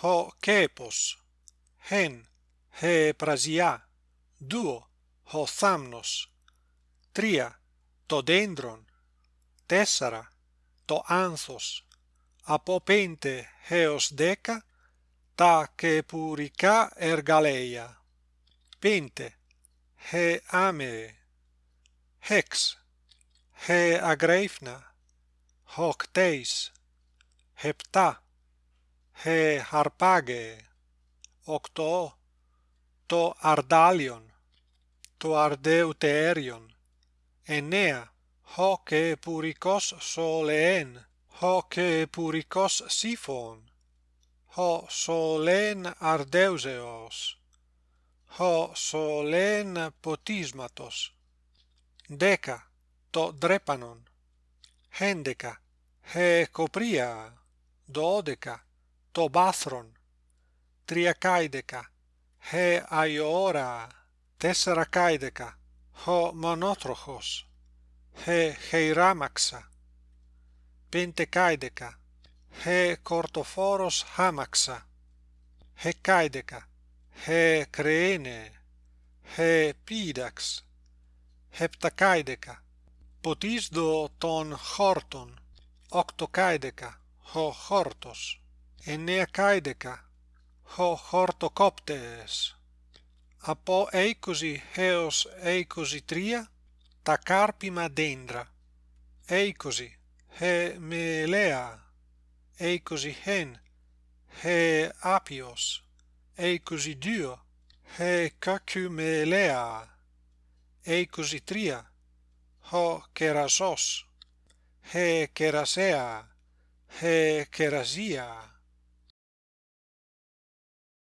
ο κέπος, εν, ε δύο, ο θάμνος, τρία, το δέντρον, τέσσερα, το άνθος, από πέντε έως δέκα, τα κεπουρικά εργαλεία. Πέντε, ε άμεε, εξ, ε αγρέφνα, οκτέις, επτά, he harpage. Octo to ardalion to ardeuterion. Enea hoc e puricos solen hoc e puricos siphon. Ho solen ardeuseos. Ho solen potismatos. Deca to drepanon. Hendeca he copria. Dodeca το τρία χε αιώρα, τέσσερα καίδεκα, χω μονότροχος, χε χειράμαξα, πέντε καίδεκα, χε κορτοφόρος χάμαξα, χε καίδεκα, χε κρένε, χε πίδαξ, χεπτα καίδεκα, ποτίσδο τον χόρτον, οκτο καίδεκα, χόρτος εννέα καίδεκα, ο χορτοκόπτες. Από είκοσι έως είκοσι τρία, τα κάρπιμα δέντρα. είκοσι, ε μελέα. είκοσι εν, ε άπιος. Έκουσι δύο, ε κακού μελέα. Έκουσι τρία, ο κερασός. Ε κερασέα, ε κερασία.